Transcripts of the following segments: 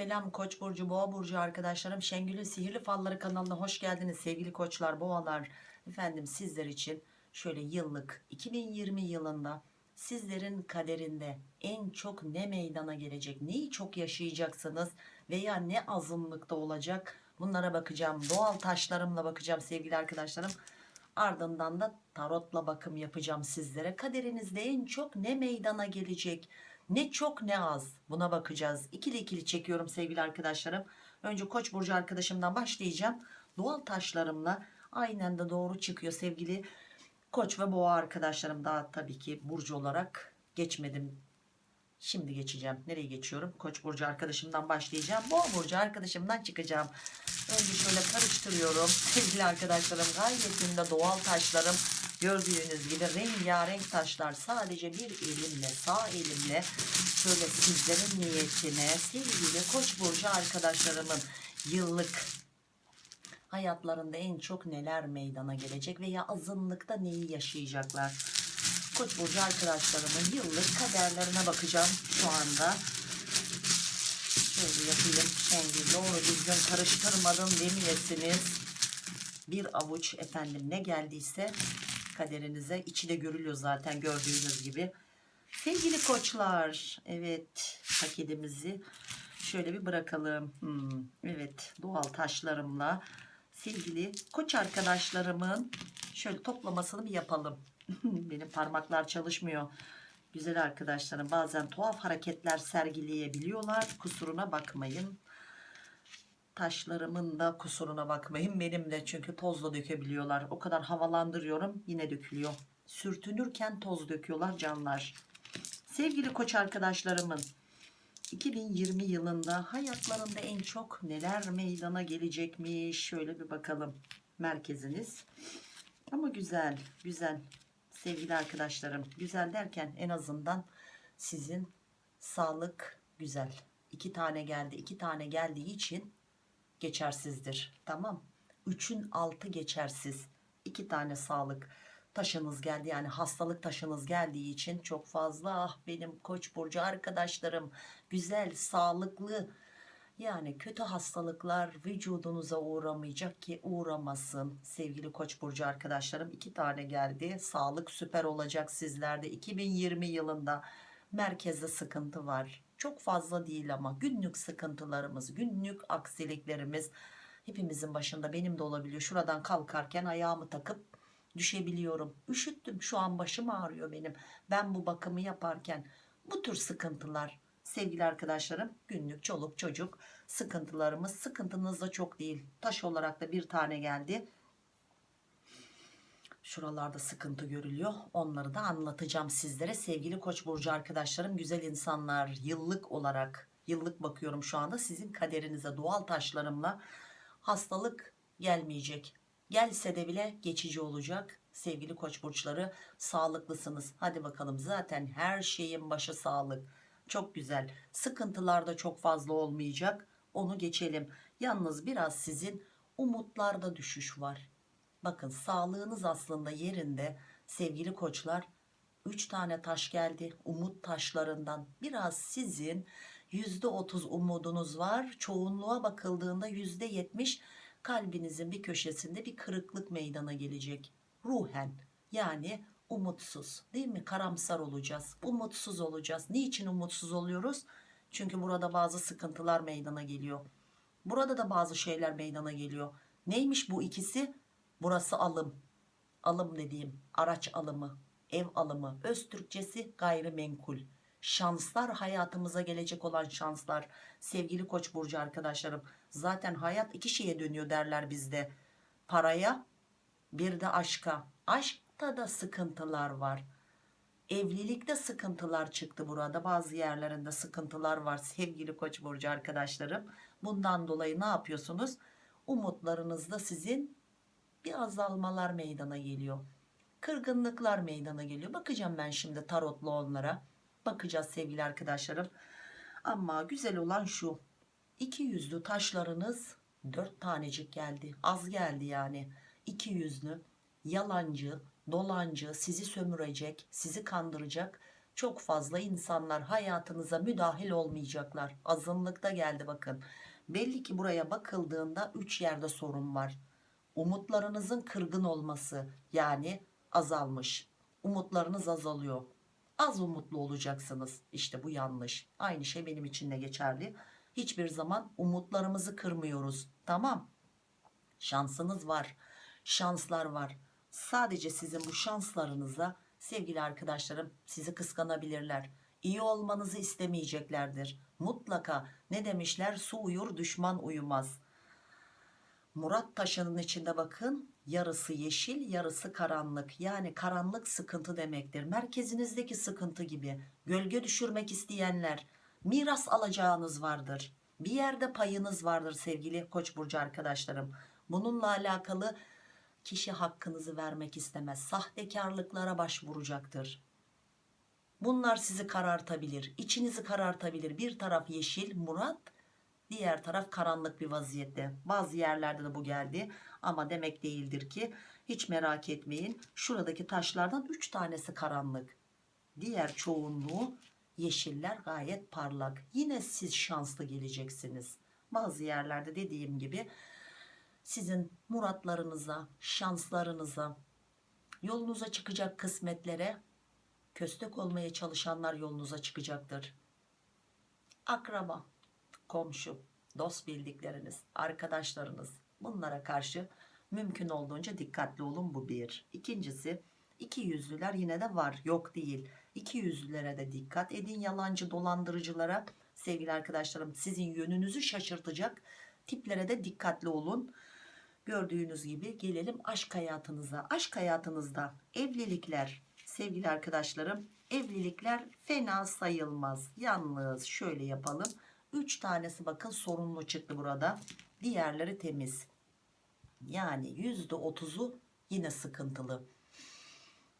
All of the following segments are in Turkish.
Selam Koç burcu, Boğa burcu arkadaşlarım. Şengül'ün Sihirli Falları kanalına hoş geldiniz sevgili koçlar, boğalar. Efendim sizler için şöyle yıllık 2020 yılında sizlerin kaderinde en çok ne meydana gelecek, neyi çok yaşayacaksınız veya ne azınlıkta olacak bunlara bakacağım. Doğal taşlarımla bakacağım sevgili arkadaşlarım. Ardından da tarotla bakım yapacağım sizlere. Kaderinizde en çok ne meydana gelecek? Ne çok ne az buna bakacağız. İkili ikili çekiyorum sevgili arkadaşlarım. Önce Koç burcu arkadaşımdan başlayacağım. Doğal taşlarımla aynen de doğru çıkıyor sevgili Koç ve Boğa arkadaşlarım. Daha tabii ki burcu olarak geçmedim. Şimdi geçeceğim. Nereye geçiyorum? Koç burcu arkadaşımdan başlayacağım. Boğa burcu arkadaşımdan çıkacağım. Önce şöyle karıştırıyorum. Sevgili arkadaşlarım gayetinde doğal taşlarım. Gördüğünüz gibi rengarenk taşlar sadece bir elimle sağ elimle şöyle sizlerin niyetine sevgili koç burcu arkadaşlarımın yıllık hayatlarında en çok neler meydana gelecek veya azınlıkta neyi yaşayacaklar. Koç burcu arkadaşlarımın yıllık kaderlerine bakacağım şu anda. Şöyle yapayım. Şengül doğru düzgün karıştırmadım demeyesiniz. Bir avuç efendim ne geldiyse kaderinize içi görülüyor zaten gördüğünüz gibi. Sevgili koçlar evet paketimizi şöyle bir bırakalım. Hmm, evet doğal taşlarımla sevgili koç arkadaşlarımın şöyle toplamasını bir yapalım. Benim parmaklar çalışmıyor. Güzel arkadaşlarım bazen tuhaf hareketler sergileyebiliyorlar. Kusuruna bakmayın. Taşlarımın da kusuruna bakmayın. Benim de çünkü tozla dökebiliyorlar. O kadar havalandırıyorum yine dökülüyor. Sürtünürken toz döküyorlar canlar. Sevgili koç arkadaşlarımın 2020 yılında hayatlarında en çok neler meydana gelecekmiş şöyle bir bakalım merkeziniz ama güzel güzel sevgili arkadaşlarım güzel derken en azından sizin sağlık güzel iki tane geldi iki tane geldiği için geçersizdir. Tamam. Üçün altı geçersiz. İki tane sağlık taşınız geldi. Yani hastalık taşınız geldiği için çok fazla. Ah benim koç burcu arkadaşlarım güzel sağlıklı. Yani kötü hastalıklar vücudunuza uğramayacak ki uğramasın. Sevgili koç burcu arkadaşlarım iki tane geldi. Sağlık süper olacak sizlerde. 2020 yılında merkezde sıkıntı var çok fazla değil ama günlük sıkıntılarımız günlük aksiliklerimiz hepimizin başında benim de olabiliyor. Şuradan kalkarken ayağımı takıp düşebiliyorum. Üşüttüm şu an başım ağrıyor benim. Ben bu bakımı yaparken bu tür sıkıntılar sevgili arkadaşlarım günlük çoluk çocuk sıkıntılarımız sıkıntınız da çok değil. Taş olarak da bir tane geldi şuralarda sıkıntı görülüyor. Onları da anlatacağım sizlere. Sevgili koç burcu arkadaşlarım güzel insanlar yıllık olarak yıllık bakıyorum şu anda sizin kaderinize doğal taşlarımla hastalık gelmeyecek. Gelse de bile geçici olacak. Sevgili koç burçları sağlıklısınız. Hadi bakalım zaten her şeyin başı sağlık. Çok güzel. Sıkıntılar da çok fazla olmayacak. Onu geçelim. Yalnız biraz sizin umutlarda düşüş var bakın sağlığınız aslında yerinde. Sevgili koçlar 3 tane taş geldi umut taşlarından. Biraz sizin %30 umudunuz var. Çoğunluğa bakıldığında %70 kalbinizin bir köşesinde bir kırıklık meydana gelecek. Ruhen yani umutsuz değil mi? Karamsar olacağız umutsuz olacağız. Niçin umutsuz oluyoruz? Çünkü burada bazı sıkıntılar meydana geliyor. Burada da bazı şeyler meydana geliyor. Neymiş bu ikisi burası alım. Alım dediğim araç alımı ev alımı. Öz Türkçesi gayrimenkul. Şanslar hayatımıza gelecek olan şanslar. Sevgili koç burcu arkadaşlarım zaten hayat iki şeye dönüyor derler bizde. Paraya bir de aşka. Aşkta da sıkıntılar var. Evlilikte sıkıntılar çıktı burada. Bazı yerlerinde sıkıntılar var sevgili koç burcu arkadaşlarım. Bundan dolayı ne yapıyorsunuz? Umutlarınızda sizin bir azalmalar meydana geliyor. Kırgınlıklar meydana geliyor. Bakacağım ben şimdi tarotlu onlara. Bakacağız sevgili arkadaşlarım. Ama güzel olan şu. İki yüzlü taşlarınız dört tanecik geldi. Az geldi yani. İki yüzlü yalancı dolancı sizi sömürecek sizi kandıracak çok fazla insanlar hayatınıza müdahil olmayacaklar. Azınlıkta geldi bakın. Belli ki buraya bakıldığında 3 yerde sorun var umutlarınızın kırgın olması yani azalmış. Umutlarınız azalıyor. Az umutlu olacaksınız. İşte bu yanlış. Aynı şey benim için de geçerli. Hiçbir zaman umutlarımızı kırmıyoruz. Tamam. Şansınız var. Şanslar var. Sadece sizin bu şanslarınıza sevgili arkadaşlarım sizi kıskanabilirler. İyi olmanızı istemeyeceklerdir. Mutlaka ne demişler? Su uyur düşman uyumaz Murat taşının içinde bakın yarısı yeşil yarısı karanlık. Yani karanlık sıkıntı demektir. Merkezinizdeki sıkıntı gibi. Gölge düşürmek isteyenler miras alacağınız vardır. Bir yerde payınız vardır sevgili koç burcu arkadaşlarım. Bununla alakalı kişi hakkınızı vermek istemez. Sahtekarlıklara başvuracaktır. Bunlar sizi karartabilir içinizi karartabilir. Bir taraf yeşil Murat diğer taraf karanlık bir vaziyette. Bazı yerlerde de bu geldi. Ama demek değildir ki hiç merak etmeyin şuradaki taşlardan 3 tanesi karanlık. Diğer çoğunluğu yeşiller gayet parlak. Yine siz şanslı geleceksiniz. Bazı yerlerde dediğim gibi sizin muratlarınıza şanslarınıza yolunuza çıkacak kısmetlere köstek olmaya çalışanlar yolunuza çıkacaktır. Akraba komşu, dost bildikleriniz, arkadaşlarınız bunlara karşı mümkün olduğunca dikkatli olun bu bir. İkincisi iki yüzlüler yine de var yok değil. İki yüzlülere de dikkat edin yalancı dolandırıcılara sevgili arkadaşlarım sizin yönünüzü şaşırtacak tiplere de dikkatli olun. Gördüğünüz gibi gelelim aşk hayatınıza. Aşk hayatınızda evlilikler sevgili arkadaşlarım evlilikler fena sayılmaz. Yalnız şöyle yapalım 3 tanesi bakın sorunlu çıktı burada. Diğerleri temiz. Yani %30'u yine sıkıntılı.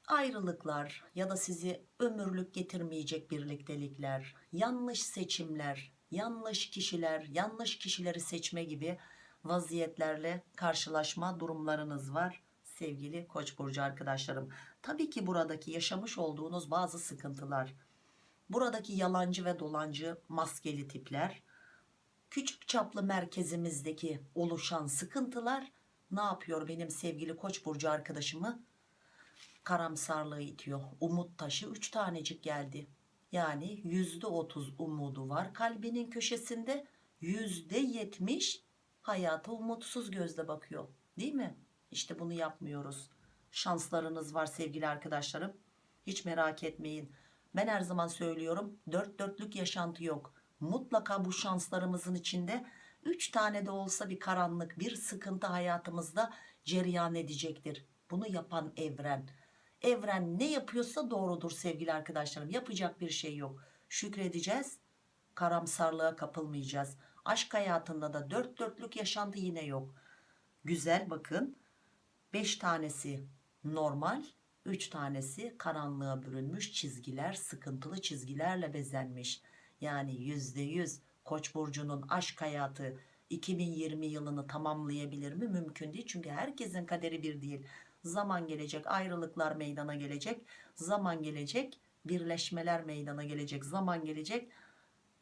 Ayrılıklar ya da sizi ömürlük getirmeyecek birliktelikler, yanlış seçimler, yanlış kişiler, yanlış kişileri seçme gibi vaziyetlerle karşılaşma durumlarınız var sevgili Koç burcu arkadaşlarım. Tabii ki buradaki yaşamış olduğunuz bazı sıkıntılar buradaki yalancı ve dolancı maskeli tipler küçük çaplı merkezimizdeki oluşan sıkıntılar ne yapıyor benim sevgili koç burcu arkadaşımı? Karamsarlığı itiyor. Umut taşı 3 tanecik geldi. Yani yüzde otuz umudu var kalbinin köşesinde. Yüzde yetmiş hayata umutsuz gözle bakıyor. Değil mi? İşte bunu yapmıyoruz. Şanslarınız var sevgili arkadaşlarım. Hiç merak etmeyin ben her zaman söylüyorum dört dörtlük yaşantı yok. Mutlaka bu şanslarımızın içinde 3 tane de olsa bir karanlık bir sıkıntı hayatımızda cereyan edecektir. Bunu yapan evren. Evren ne yapıyorsa doğrudur sevgili arkadaşlarım. Yapacak bir şey yok. Şükredeceğiz. Karamsarlığa kapılmayacağız. Aşk hayatında da dört dörtlük yaşantı yine yok. Güzel bakın. 5 tanesi normal 3 tanesi karanlığa bürünmüş çizgiler sıkıntılı çizgilerle bezenmiş. Yani %100 koç burcunun aşk hayatı 2020 yılını tamamlayabilir mi? Mümkün değil. Çünkü herkesin kaderi bir değil. Zaman gelecek ayrılıklar meydana gelecek. Zaman gelecek birleşmeler meydana gelecek. Zaman gelecek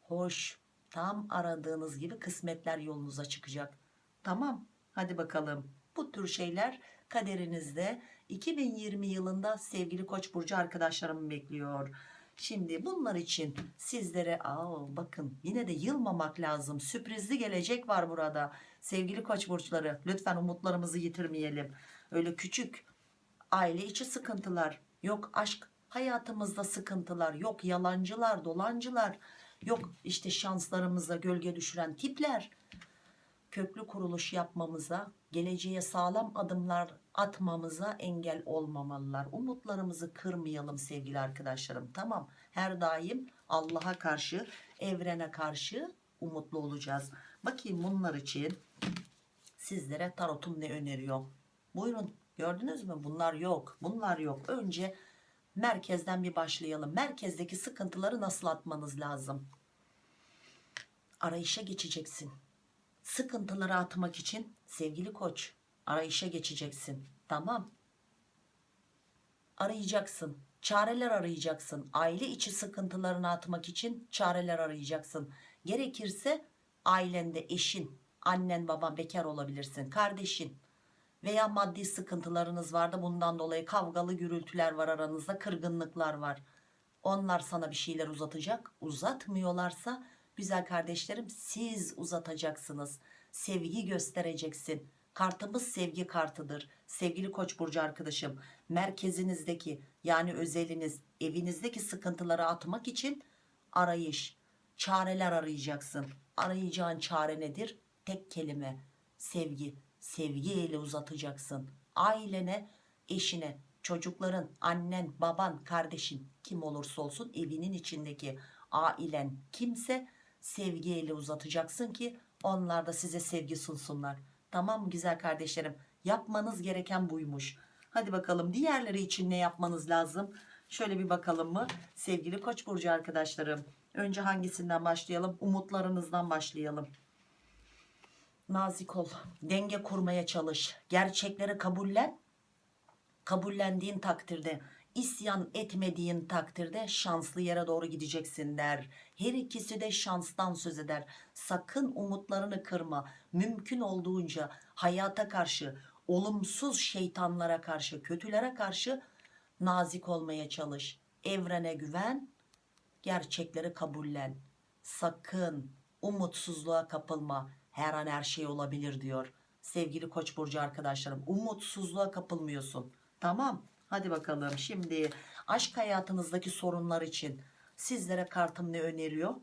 hoş tam aradığınız gibi kısmetler yolunuza çıkacak. Tamam hadi bakalım. Bu tür şeyler kaderinizde 2020 yılında sevgili koç burcu arkadaşlarım bekliyor. Şimdi bunlar için sizlere aa, bakın yine de yılmamak lazım sürprizli gelecek var burada. Sevgili koç burçları lütfen umutlarımızı yitirmeyelim. Öyle küçük aile içi sıkıntılar yok aşk hayatımızda sıkıntılar yok yalancılar dolancılar yok işte şanslarımıza gölge düşüren tipler köklü kuruluş yapmamıza geleceğe sağlam adımlar atmamıza engel olmamalılar. Umutlarımızı kırmayalım sevgili arkadaşlarım. Tamam her daim Allah'a karşı evrene karşı umutlu olacağız. Bakayım bunlar için sizlere tarotum ne öneriyor? Buyurun gördünüz mü? Bunlar yok. Bunlar yok. Önce merkezden bir başlayalım. Merkezdeki sıkıntıları nasıl atmanız lazım? Arayışa geçeceksin. Sıkıntıları atmak için sevgili koç arayışa geçeceksin. Tamam. Arayacaksın. çareler arayacaksın. Aile içi sıkıntılarını atmak için çareler arayacaksın. Gerekirse ailende eşin, annen, baban bekar olabilirsin, kardeşin veya maddi sıkıntılarınız vardı. Bundan dolayı kavgalı gürültüler var aranızda, kırgınlıklar var. Onlar sana bir şeyler uzatacak. Uzatmıyorlarsa güzel kardeşlerim siz uzatacaksınız. Sevgi göstereceksin. Kartımız sevgi kartıdır. Sevgili Koç burcu arkadaşım, merkezinizdeki yani özeliniz, evinizdeki sıkıntıları atmak için arayış, çareler arayacaksın. Arayacağın çare nedir? Tek kelime sevgi. Sevgi eli uzatacaksın. Ailene, eşine, çocukların, annen, baban, kardeşin kim olursa olsun evinin içindeki ailen kimse sevgi eli uzatacaksın ki onlar da size sevgi sunsunlar. Tamam güzel kardeşlerim? Yapmanız gereken buymuş. Hadi bakalım diğerleri için ne yapmanız lazım? Şöyle bir bakalım mı? Sevgili Koç burcu arkadaşlarım. Önce hangisinden başlayalım? Umutlarınızdan başlayalım. Nazik ol. Denge kurmaya çalış. Gerçekleri kabullen. Kabullendiğin takdirde isyan etmediğin takdirde şanslı yere doğru gideceksin der. Her ikisi de şanstan söz eder. Sakın umutlarını kırma. Mümkün olduğunca hayata karşı, olumsuz şeytanlara karşı, kötülere karşı nazik olmaya çalış. Evrene güven, gerçekleri kabullen. Sakın umutsuzluğa kapılma. Her an her şey olabilir diyor. Sevgili Koç burcu arkadaşlarım, umutsuzluğa kapılmıyorsun. Tamam? Hadi bakalım. Şimdi aşk hayatınızdaki sorunlar için sizlere kartım ne öneriyor?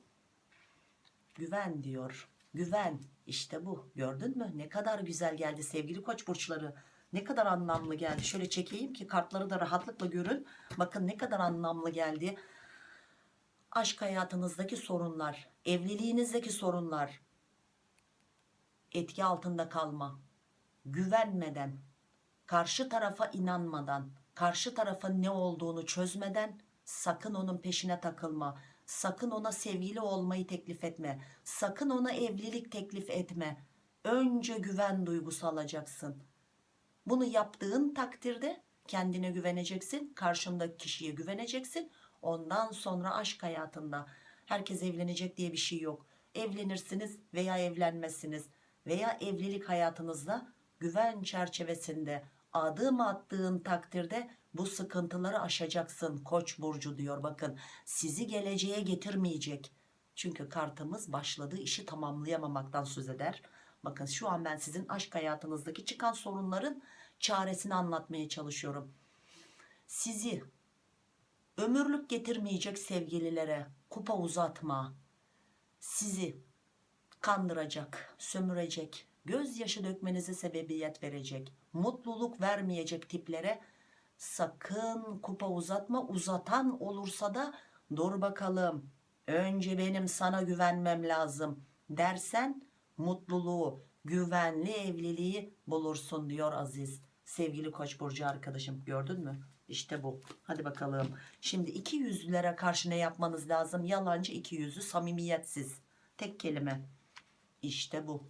Güven diyor. Güven. İşte bu. Gördün mü? Ne kadar güzel geldi sevgili Koç burçları. Ne kadar anlamlı geldi. Şöyle çekeyim ki kartları da rahatlıkla görün. Bakın ne kadar anlamlı geldi. Aşk hayatınızdaki sorunlar, evliliğinizdeki sorunlar, etki altında kalma, güvenmeden, karşı tarafa inanmadan, karşı tarafın ne olduğunu çözmeden sakın onun peşine takılma. Sakın ona sevgili olmayı teklif etme. Sakın ona evlilik teklif etme. Önce güven duygusu alacaksın. Bunu yaptığın takdirde kendine güveneceksin, karşındaki kişiye güveneceksin. Ondan sonra aşk hayatında herkes evlenecek diye bir şey yok. Evlenirsiniz veya evlenmezsiniz veya evlilik hayatınızda güven çerçevesinde adım attığın takdirde bu sıkıntıları aşacaksın koç burcu diyor. Bakın sizi geleceğe getirmeyecek. Çünkü kartımız başladığı işi tamamlayamamaktan söz eder. Bakın şu an ben sizin aşk hayatınızdaki çıkan sorunların çaresini anlatmaya çalışıyorum. Sizi ömürlük getirmeyecek sevgililere kupa uzatma. Sizi kandıracak sömürecek gözyaşı dökmenize sebebiyet verecek mutluluk vermeyecek tiplere sakın kupa uzatma uzatan olursa da dur bakalım önce benim sana güvenmem lazım dersen mutluluğu güvenli evliliği bulursun diyor Aziz. Sevgili koç burcu arkadaşım gördün mü? İşte bu. Hadi bakalım. Şimdi iki yüzlülere karşı ne yapmanız lazım? Yalancı iki yüzlü samimiyetsiz. Tek kelime. İşte bu.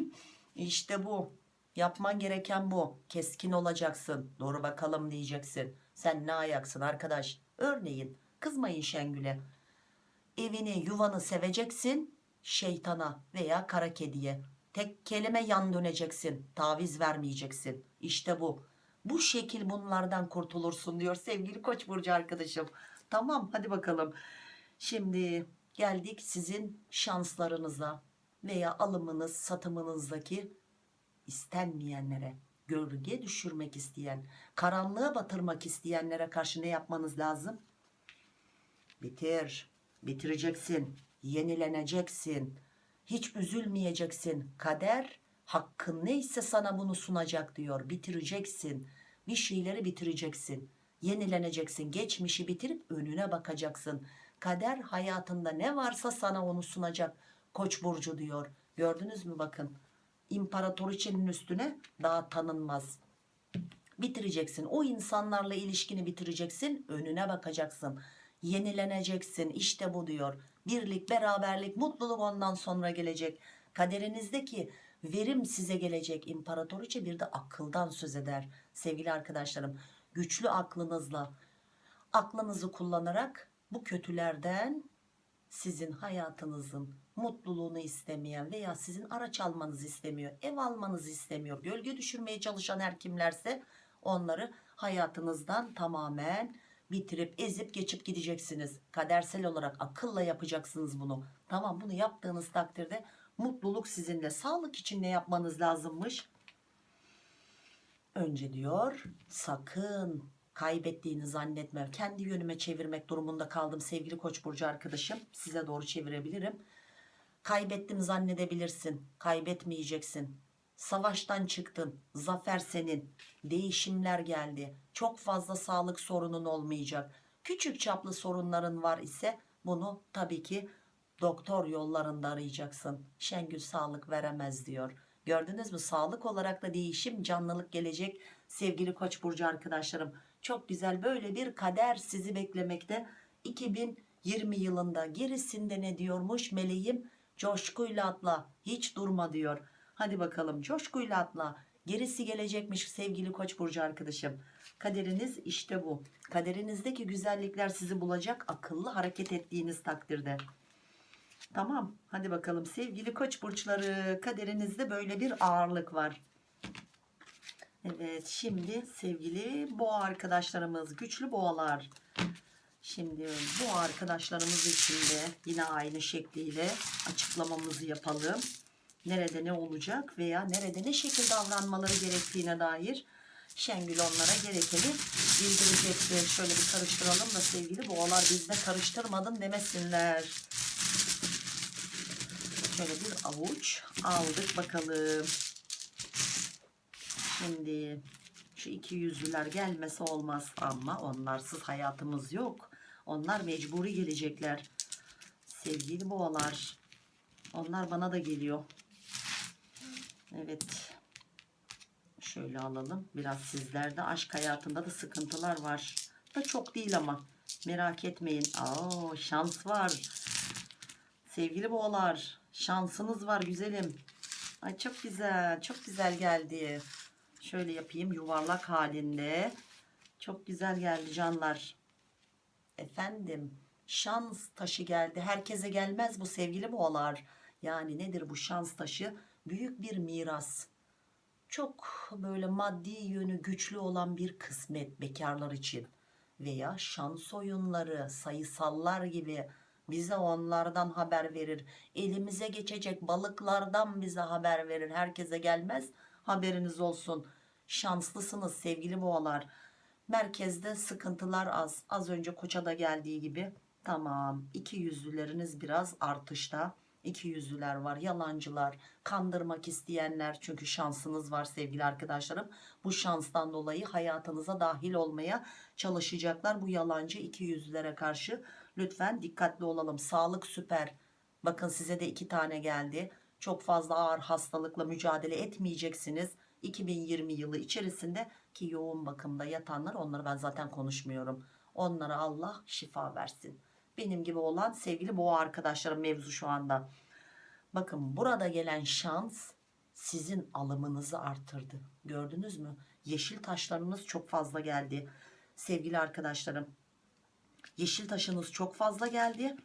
İşte bu Yapman gereken bu. Keskin olacaksın. Doğru bakalım diyeceksin. Sen ne ayaksın arkadaş? Örneğin kızmayın Şengül'e. Evini yuvanı seveceksin şeytana veya kara kediye. Tek kelime yan döneceksin. Taviz vermeyeceksin. İşte bu. Bu şekil bunlardan kurtulursun diyor sevgili Koç burcu arkadaşım. Tamam hadi bakalım. Şimdi geldik sizin şanslarınıza veya alımınız satımınızdaki istenmeyenlere, gölge düşürmek isteyen, karanlığa batırmak isteyenlere karşı ne yapmanız lazım? Bitir, bitireceksin, yenileneceksin, hiç üzülmeyeceksin. Kader hakkın neyse sana bunu sunacak diyor. Bitireceksin, bir şeyleri bitireceksin, yenileneceksin. Geçmişi bitirip önüne bakacaksın. Kader hayatında ne varsa sana onu sunacak. Koç burcu diyor. Gördünüz mü bakın imparatoriçenin üstüne daha tanınmaz. Bitireceksin. O insanlarla ilişkini bitireceksin. Önüne bakacaksın. Yenileneceksin. İşte bu diyor. Birlik, beraberlik, mutluluk ondan sonra gelecek. Kaderinizdeki verim size gelecek. İmparatoriçe bir de akıldan söz eder. Sevgili arkadaşlarım, güçlü aklınızla aklınızı kullanarak bu kötülerden sizin hayatınızın mutluluğunu istemeyen veya sizin araç almanızı istemiyor, ev almanızı istemiyor, gölge düşürmeye çalışan her kimlerse onları hayatınızdan tamamen bitirip ezip geçip gideceksiniz. Kadersel olarak akılla yapacaksınız bunu. Tamam bunu yaptığınız takdirde mutluluk sizinle. Sağlık için ne yapmanız lazımmış? Önce diyor sakın kaybettiğini zannetme. Kendi yönüme çevirmek durumunda kaldım sevgili Koç burcu arkadaşım. Size doğru çevirebilirim. Kaybettim zannedebilirsin. Kaybetmeyeceksin. Savaştan çıktın. Zafer senin. Değişimler geldi. Çok fazla sağlık sorunun olmayacak. Küçük çaplı sorunların var ise bunu tabii ki doktor yollarında arayacaksın. Şengül sağlık veremez diyor. Gördünüz mü? Sağlık olarak da değişim, canlılık gelecek sevgili Koç burcu arkadaşlarım. Çok güzel böyle bir kader sizi beklemekte. 2020 yılında gerisinde ne diyormuş meleğim? Coşkuyla atla, hiç durma diyor. Hadi bakalım coşkuyla atla. Gerisi gelecekmiş sevgili Koç burcu arkadaşım. Kaderiniz işte bu. Kaderinizdeki güzellikler sizi bulacak akıllı hareket ettiğiniz takdirde. Tamam hadi bakalım sevgili koç burçları kaderinizde böyle bir ağırlık var. Evet şimdi sevgili boğa arkadaşlarımız güçlü boğalar. Şimdi bu arkadaşlarımız için de yine aynı şekliyle açıklamamızı yapalım. Nerede ne olacak veya nerede ne şekilde davranmaları gerektiğine dair Şengül onlara gerekeni bildirecektir. Şöyle bir karıştıralım da sevgili boğalar bizde karıştırmadın demesinler. Şöyle bir avuç aldık bakalım. Şimdi şu iki yüzlüler gelmesi olmaz ama onlarsız hayatımız yok. Onlar mecburi gelecekler. Sevgili boğalar. Onlar bana da geliyor. Evet. Şöyle alalım. Biraz sizlerde aşk hayatında da sıkıntılar var. Da çok değil ama. Merak etmeyin. Aa, şans var. Sevgili boğalar. Şansınız var güzelim. Ay çok güzel. Çok güzel geldi. Şöyle yapayım yuvarlak halinde. Çok güzel geldi canlar. Efendim şans taşı geldi. Herkese gelmez bu sevgili boğalar. Yani nedir bu şans taşı? Büyük bir miras. Çok böyle maddi yönü güçlü olan bir kısmet bekarlar için. Veya şans oyunları, sayısallar gibi bize onlardan haber verir. Elimize geçecek balıklardan bize haber verir. Herkese gelmez. Haberiniz olsun. Şanslısınız sevgili boğalar. Merkezde sıkıntılar az. Az önce koça da geldiği gibi. Tamam. İki yüzlüleriniz biraz artışta. İki yüzlüler var. Yalancılar. Kandırmak isteyenler. Çünkü şansınız var sevgili arkadaşlarım. Bu şanstan dolayı hayatınıza dahil olmaya çalışacaklar. Bu yalancı iki yüzlülere karşı. Lütfen dikkatli olalım. Sağlık süper. Bakın size de iki tane geldi. Çok fazla ağır hastalıkla mücadele etmeyeceksiniz. 2020 yılı içerisinde ki yoğun bakımda yatanlar onları ben zaten konuşmuyorum. Onlara Allah şifa versin. Benim gibi olan sevgili boğa arkadaşlarım mevzu şu anda. Bakın burada gelen şans sizin alımınızı artırdı. Gördünüz mü? Yeşil taşlarınız çok fazla geldi. Sevgili arkadaşlarım. Yeşil taşınız çok fazla geldi.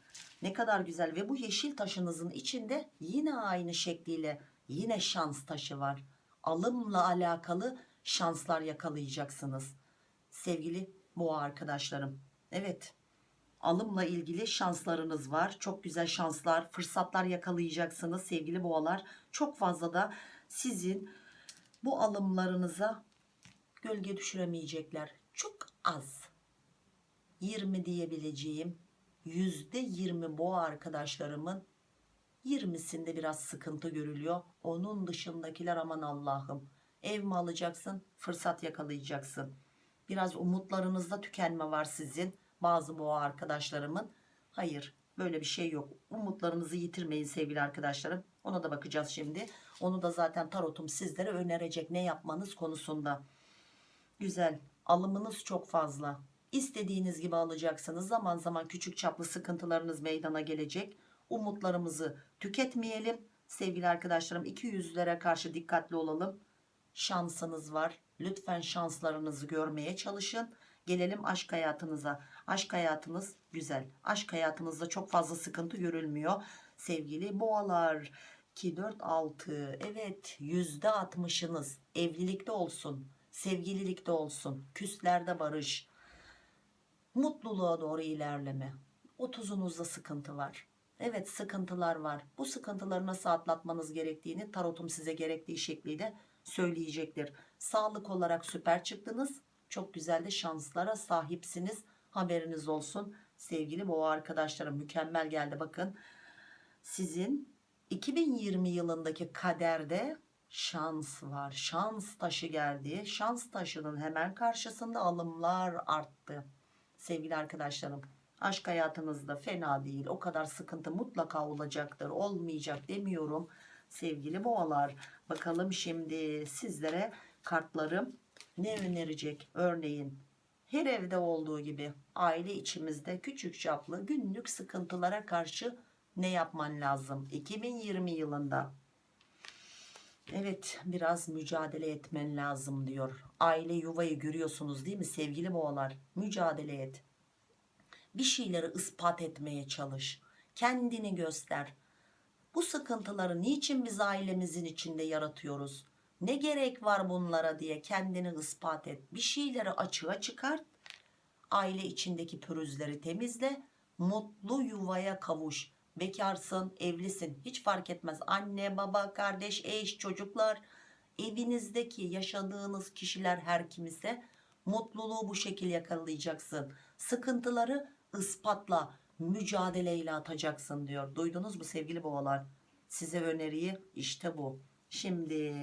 Ne kadar güzel ve bu yeşil taşınızın içinde yine aynı şekliyle yine şans taşı var. Alımla alakalı şanslar yakalayacaksınız. Sevgili boğa arkadaşlarım. Evet alımla ilgili şanslarınız var. Çok güzel şanslar, fırsatlar yakalayacaksınız sevgili boğalar. Çok fazla da sizin bu alımlarınıza gölge düşüremeyecekler. Çok az. 20 diyebileceğim %20 boğa arkadaşlarımın 20'sinde biraz sıkıntı görülüyor. Onun dışındakiler aman Allah'ım. Ev mi alacaksın? Fırsat yakalayacaksın. Biraz umutlarınızda tükenme var sizin. Bazı boğa arkadaşlarımın. Hayır böyle bir şey yok. Umutlarınızı yitirmeyin sevgili arkadaşlarım. Ona da bakacağız şimdi. Onu da zaten tarotum sizlere önerecek ne yapmanız konusunda. Güzel. Alımınız çok fazla. İstediğiniz gibi alacaksınız. Zaman zaman küçük çaplı sıkıntılarınız meydana gelecek. Umutlarımızı tüketmeyelim. Sevgili arkadaşlarım iki yüzlere karşı dikkatli olalım. Şansınız var. Lütfen şanslarınızı görmeye çalışın. Gelelim aşk hayatınıza. Aşk hayatınız güzel. Aşk hayatınızda çok fazla sıkıntı görülmüyor. Sevgili boğalar 2, 4, 6 evet %60'ınız evlilikte olsun. Sevgililikte olsun. Küslerde barış. Mutluluğa doğru ilerleme. 30'unuzda sıkıntı var. Evet sıkıntılar var. Bu sıkıntıları nasıl atlatmanız gerektiğini tarotum size gerektiği şekliyle söyleyecektir. Sağlık olarak süper çıktınız. Çok güzel de şanslara sahipsiniz. Haberiniz olsun. Sevgili boğa arkadaşlarım mükemmel geldi bakın. Sizin 2020 yılındaki kaderde şans var. Şans taşı geldi. Şans taşının hemen karşısında alımlar arttı. Sevgili arkadaşlarım aşk hayatınızda fena değil. O kadar sıkıntı mutlaka olacaktır. Olmayacak demiyorum. Sevgili boğalar bakalım şimdi sizlere kartlarım ne önerecek? Örneğin her evde olduğu gibi aile içimizde küçük çaplı günlük sıkıntılara karşı ne yapman lazım? 2020 yılında Evet biraz mücadele etmen lazım diyor. Aile yuvayı görüyorsunuz değil mi sevgili boğalar? Mücadele et. Bir şeyleri ispat etmeye çalış. Kendini göster. Bu sıkıntıları niçin biz ailemizin içinde yaratıyoruz? Ne gerek var bunlara diye kendini ispat et. Bir şeyleri açığa çıkart. Aile içindeki pürüzleri temizle. Mutlu yuvaya kavuş. Bekarsın, evlisin hiç fark etmez. Anne, baba, kardeş, eş, çocuklar evinizdeki yaşadığınız kişiler her kimse mutluluğu bu şekilde yakalayacaksın. Sıkıntıları ispatla, mücadeleyle atacaksın diyor. Duydunuz mu sevgili boğalar? Size öneriyi işte bu. Şimdi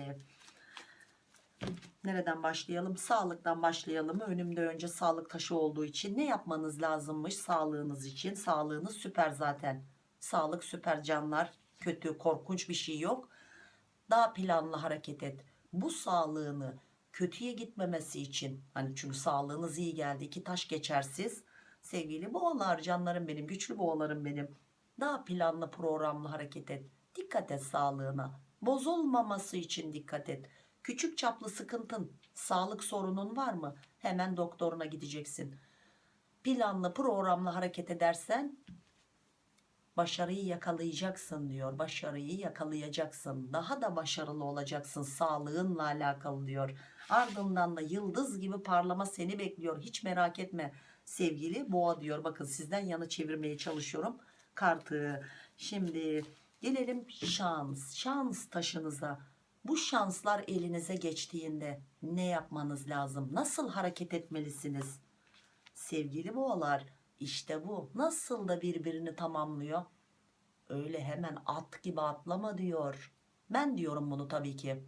nereden başlayalım? Sağlıktan başlayalım. Önümde önce sağlık taşı olduğu için ne yapmanız lazımmış sağlığınız için? Sağlığınız süper zaten. Sağlık süper canlar. Kötü, korkunç bir şey yok. Daha planlı hareket et. Bu sağlığını kötüye gitmemesi için hani çünkü sağlığınız iyi geldi. iki taş geçersiz. Sevgili boğalar canlarım benim, güçlü boğalarım benim. Daha planlı programlı hareket et. Dikkat et sağlığına. Bozulmaması için dikkat et. Küçük çaplı sıkıntın, sağlık sorunun var mı? Hemen doktoruna gideceksin. Planlı programlı hareket edersen başarıyı yakalayacaksın diyor. Başarıyı yakalayacaksın. Daha da başarılı olacaksın sağlığınla alakalı diyor. Ardından da yıldız gibi parlama seni bekliyor. Hiç merak etme sevgili boğa diyor. Bakın sizden yana çevirmeye çalışıyorum kartı. Şimdi gelelim şans. Şans taşınıza. Bu şanslar elinize geçtiğinde ne yapmanız lazım? Nasıl hareket etmelisiniz? Sevgili boğalar işte bu. Nasıl da birbirini tamamlıyor? Öyle hemen at gibi atlama diyor. Ben diyorum bunu tabii ki.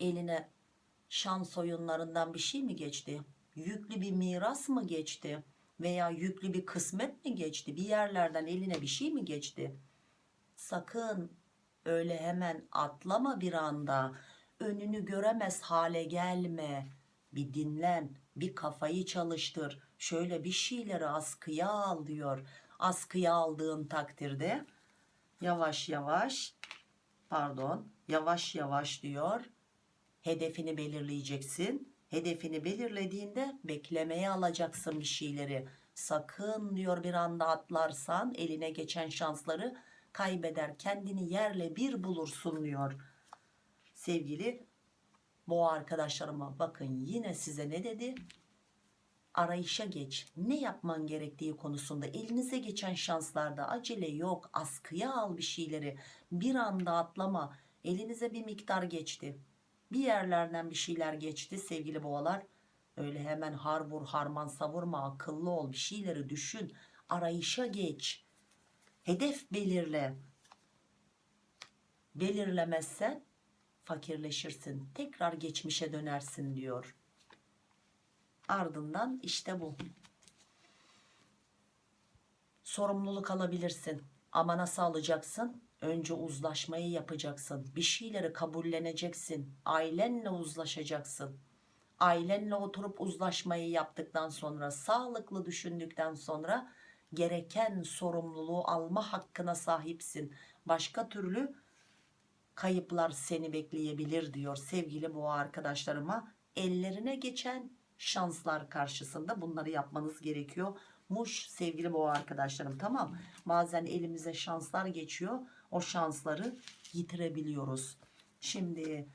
Eline şans oyunlarından bir şey mi geçti? Yüklü bir miras mı geçti? Veya yüklü bir kısmet mi geçti? Bir yerlerden eline bir şey mi geçti? Sakın öyle hemen atlama bir anda. Önünü göremez hale gelme. Bir dinlen, bir kafayı çalıştır. Şöyle bir şeyleri askıya al diyor. Askıya aldığın takdirde yavaş yavaş pardon yavaş yavaş diyor. Hedefini belirleyeceksin. Hedefini belirlediğinde beklemeye alacaksın bir şeyleri. Sakın diyor bir anda atlarsan eline geçen şansları kaybeder. Kendini yerle bir bulursun diyor. Sevgili boğa arkadaşlarıma bakın yine size ne dedi? Arayışa geç. Ne yapman gerektiği konusunda elinize geçen şanslarda acele yok. Askıya al bir şeyleri. Bir anda atlama. Elinize bir miktar geçti. Bir yerlerden bir şeyler geçti sevgili boğalar. Öyle hemen har vur harman savurma akıllı ol bir şeyleri düşün. Arayışa geç. Hedef belirle. Belirlemezsen fakirleşirsin. Tekrar geçmişe dönersin diyor. Ardından işte bu. Sorumluluk alabilirsin. Ama nasıl alacaksın? Önce uzlaşmayı yapacaksın. Bir şeyleri kabulleneceksin. Ailenle uzlaşacaksın. Ailenle oturup uzlaşmayı yaptıktan sonra, sağlıklı düşündükten sonra gereken sorumluluğu alma hakkına sahipsin. Başka türlü kayıplar seni bekleyebilir diyor sevgili boğa arkadaşlarıma. Ellerine geçen şanslar karşısında bunları yapmanız gerekiyor. Muş sevgili boğa arkadaşlarım tamam. Bazen elimize şanslar geçiyor. O şansları yitirebiliyoruz. Şimdi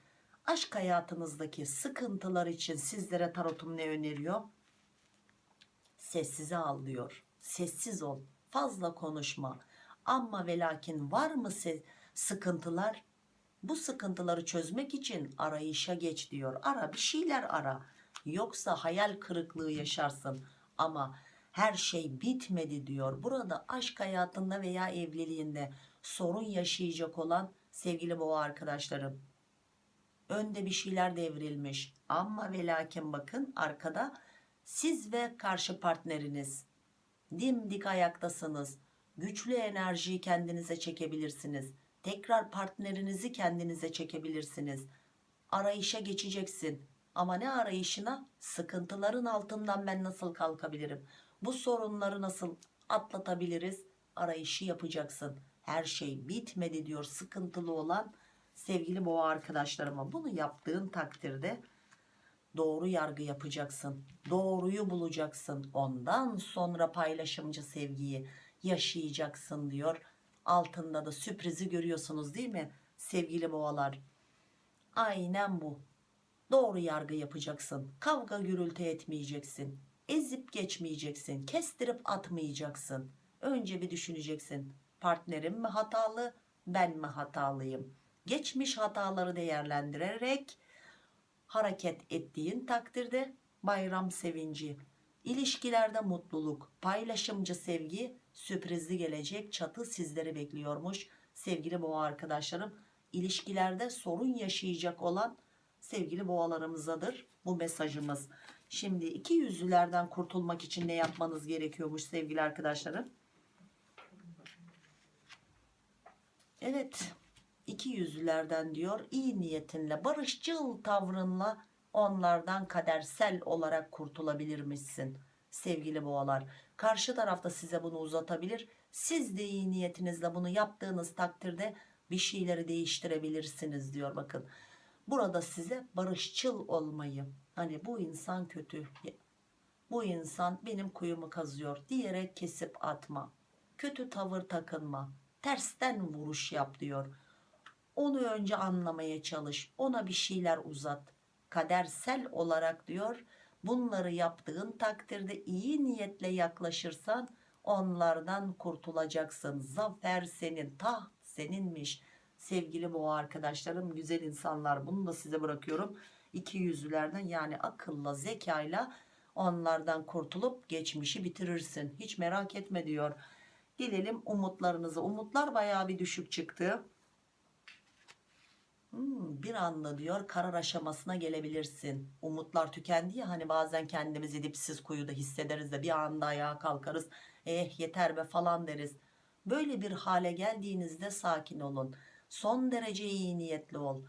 aşk hayatınızdaki sıkıntılar için sizlere tarotum ne öneriyor? Sessize al diyor. Sessiz ol. Fazla konuşma. Ama ve lakin var mı sıkıntılar? Bu sıkıntıları çözmek için arayışa geç diyor. Ara bir şeyler ara. Yoksa hayal kırıklığı yaşarsın. Ama her şey bitmedi diyor. Burada aşk hayatında veya evliliğinde sorun yaşayacak olan sevgili boğa arkadaşlarım. Önde bir şeyler devrilmiş. Ama ve lakin bakın arkada siz ve karşı partneriniz dimdik ayaktasınız. Güçlü enerjiyi kendinize çekebilirsiniz. Tekrar partnerinizi kendinize çekebilirsiniz. Arayışa geçeceksin. Ama ne arayışına? Sıkıntıların altından ben nasıl kalkabilirim? Bu sorunları nasıl atlatabiliriz? Arayışı yapacaksın. Her şey bitmedi diyor sıkıntılı olan sevgili boğa arkadaşlarıma. Bunu yaptığın takdirde doğru yargı yapacaksın. Doğruyu bulacaksın. Ondan sonra paylaşımcı sevgiyi yaşayacaksın diyor. Altında da sürprizi görüyorsunuz değil mi sevgili boğalar? Aynen bu. Doğru yargı yapacaksın. Kavga gürültü etmeyeceksin. Ezip geçmeyeceksin. Kestirip atmayacaksın. Önce bir düşüneceksin. Partnerim mi hatalı, ben mi hatalıyım? Geçmiş hataları değerlendirerek hareket ettiğin takdirde bayram sevinci, ilişkilerde mutluluk, paylaşımcı sevgi, sürprizli gelecek çatı sizleri bekliyormuş. Sevgili boğa arkadaşlarım, ilişkilerde sorun yaşayacak olan sevgili boğalarımızadır bu mesajımız. Şimdi iki yüzlülerden kurtulmak için ne yapmanız gerekiyormuş sevgili arkadaşlarım? Evet iki yüzlülerden diyor iyi niyetinle barışçıl tavrınla onlardan kadersel olarak kurtulabilirmişsin sevgili boğalar. Karşı tarafta size bunu uzatabilir. Siz de iyi niyetinizle bunu yaptığınız takdirde bir şeyleri değiştirebilirsiniz diyor bakın. Burada size barışçıl olmayı hani bu insan kötü bu insan benim kuyumu kazıyor diyerek kesip atma. Kötü tavır takınma. Tersten vuruş yap diyor. Onu önce anlamaya çalış. Ona bir şeyler uzat. Kadersel olarak diyor bunları yaptığın takdirde iyi niyetle yaklaşırsan onlardan kurtulacaksın. Zafer senin, taht seninmiş. Sevgili boğa arkadaşlarım, güzel insanlar bunu da size bırakıyorum. İki yüzlülerden yani akılla, zekayla onlardan kurtulup geçmişi bitirirsin. Hiç merak etme diyor. Gelelim umutlarınıza. Umutlar bayağı bir düşük çıktı. Hmm, bir anda diyor karar aşamasına gelebilirsin. Umutlar tükendi ya hani bazen kendimizi dipsiz kuyuda hissederiz de bir anda ayağa kalkarız. Eh yeter be falan deriz. Böyle bir hale geldiğinizde sakin olun. Son derece iyi niyetli ol.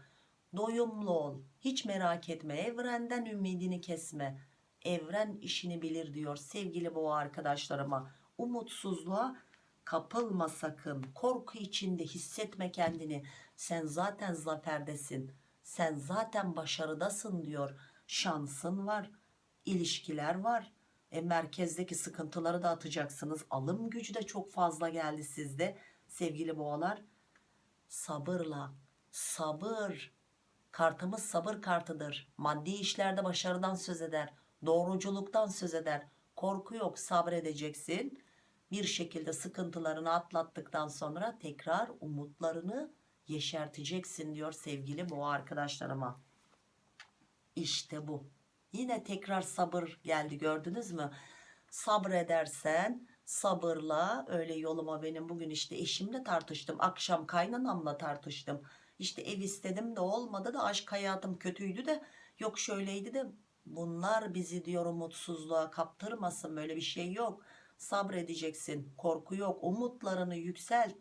Doyumlu ol. Hiç merak etme. Evrenden ümidini kesme. Evren işini bilir diyor sevgili boğa arkadaşlarıma. Umutsuzluğa kapılma sakın. Korku içinde hissetme kendini. Sen zaten zaferdesin. Sen zaten başarıdasın diyor. Şansın var. ilişkiler var. E, merkezdeki sıkıntıları da atacaksınız. Alım gücü de çok fazla geldi sizde. Sevgili boğalar. Sabırla. Sabır. Kartımız sabır kartıdır. Maddi işlerde başarıdan söz eder. Doğruculuktan söz eder. Korku yok sabredeceksin. Bir şekilde sıkıntılarını atlattıktan sonra tekrar umutlarını yeşerteceksin diyor sevgili boğa arkadaşlarıma. İşte bu. Yine tekrar sabır geldi gördünüz mü? Sabredersen sabırla öyle yoluma benim bugün işte eşimle tartıştım. Akşam kaynanamla tartıştım. İşte ev istedim de olmadı da aşk hayatım kötüydü de yok şöyleydi de bunlar bizi diyor umutsuzluğa kaptırmasın böyle bir şey yok. Sabredeceksin korku yok umutlarını yükselt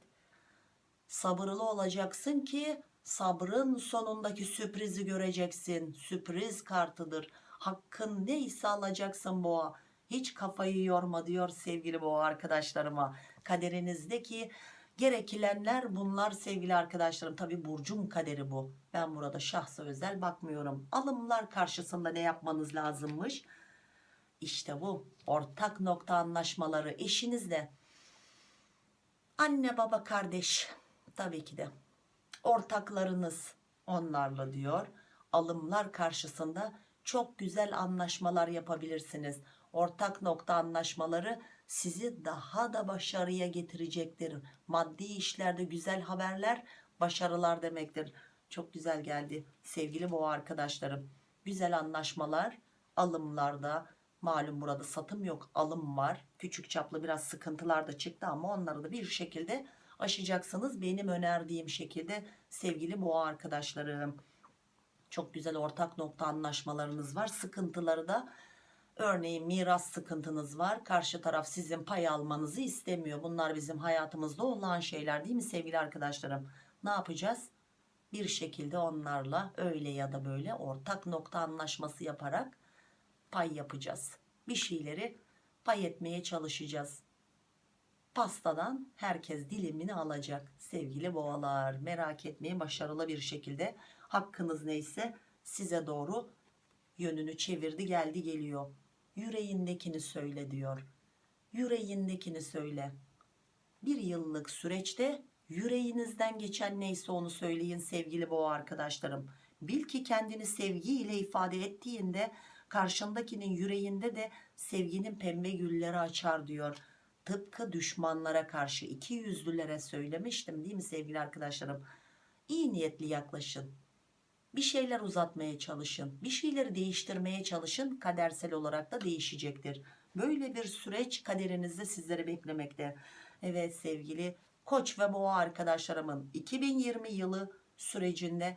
sabırlı olacaksın ki sabrın sonundaki sürprizi göreceksin. Sürpriz kartıdır. Hakkın neyse alacaksın boğa. Hiç kafayı yorma diyor sevgili boğa arkadaşlarıma. Kaderinizdeki gerekilenler bunlar sevgili arkadaşlarım. Tabi burcun kaderi bu. Ben burada şahsa özel bakmıyorum. Alımlar karşısında ne yapmanız lazımmış? İşte bu ortak nokta anlaşmaları eşinizle. Anne baba kardeş tabii ki de. Ortaklarınız onlarla diyor. Alımlar karşısında çok güzel anlaşmalar yapabilirsiniz. Ortak nokta anlaşmaları sizi daha da başarıya getirecektir. Maddi işlerde güzel haberler başarılar demektir. Çok güzel geldi sevgili boğa arkadaşlarım. Güzel anlaşmalar alımlarda malum burada satım yok alım var. Küçük çaplı biraz sıkıntılar da çıktı ama onları da bir şekilde aşacaksınız benim önerdiğim şekilde sevgili boğa arkadaşlarım. Çok güzel ortak nokta anlaşmalarınız var. Sıkıntıları da örneğin miras sıkıntınız var. Karşı taraf sizin pay almanızı istemiyor. Bunlar bizim hayatımızda olan şeyler değil mi sevgili arkadaşlarım? Ne yapacağız? Bir şekilde onlarla öyle ya da böyle ortak nokta anlaşması yaparak pay yapacağız. Bir şeyleri pay etmeye çalışacağız. Pastadan herkes dilimini alacak sevgili boğalar. Merak etmeyin başarılı bir şekilde. Hakkınız neyse size doğru yönünü çevirdi geldi geliyor. Yüreğindekini söyle diyor. Yüreğindekini söyle. Bir yıllık süreçte yüreğinizden geçen neyse onu söyleyin sevgili boğa arkadaşlarım. Bil ki kendini sevgiyle ifade ettiğinde karşındakinin yüreğinde de sevginin pembe gülleri açar diyor. Tıpkı düşmanlara karşı iki yüzlülere söylemiştim değil mi sevgili arkadaşlarım? İyi niyetli yaklaşın. Bir şeyler uzatmaya çalışın. Bir şeyleri değiştirmeye çalışın. Kadersel olarak da değişecektir. Böyle bir süreç kaderinizde sizleri beklemekte. Evet sevgili koç ve boğa arkadaşlarımın 2020 yılı sürecinde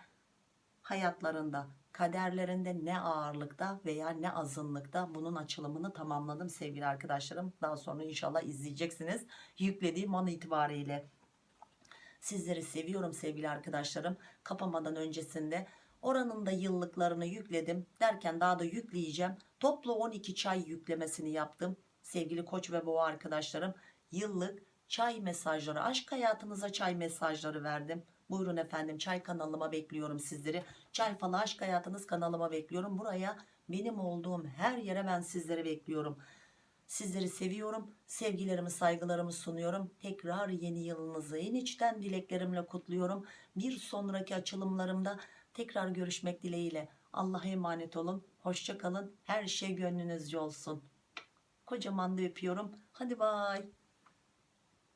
hayatlarında kaderlerinde ne ağırlıkta veya ne azınlıkta bunun açılımını tamamladım sevgili arkadaşlarım. Daha sonra inşallah izleyeceksiniz. Yüklediğim an itibariyle. Sizleri seviyorum sevgili arkadaşlarım. Kapamadan öncesinde oranın da yıllıklarını yükledim derken daha da yükleyeceğim. Toplu 12 çay yüklemesini yaptım sevgili koç ve boğa arkadaşlarım. Yıllık çay mesajları aşk hayatınıza çay mesajları verdim buyurun efendim çay kanalıma bekliyorum sizleri. Çay falı aşk hayatınız kanalıma bekliyorum. Buraya benim olduğum her yere ben sizleri bekliyorum. Sizleri seviyorum sevgilerimi saygılarımı sunuyorum. Tekrar yeni yılınızı en içten dileklerimle kutluyorum. Bir sonraki açılımlarımda tekrar görüşmek dileğiyle. Allah'a emanet olun hoşça kalın her şey gönlünüzce olsun. Kocaman da öpüyorum. Hadi bay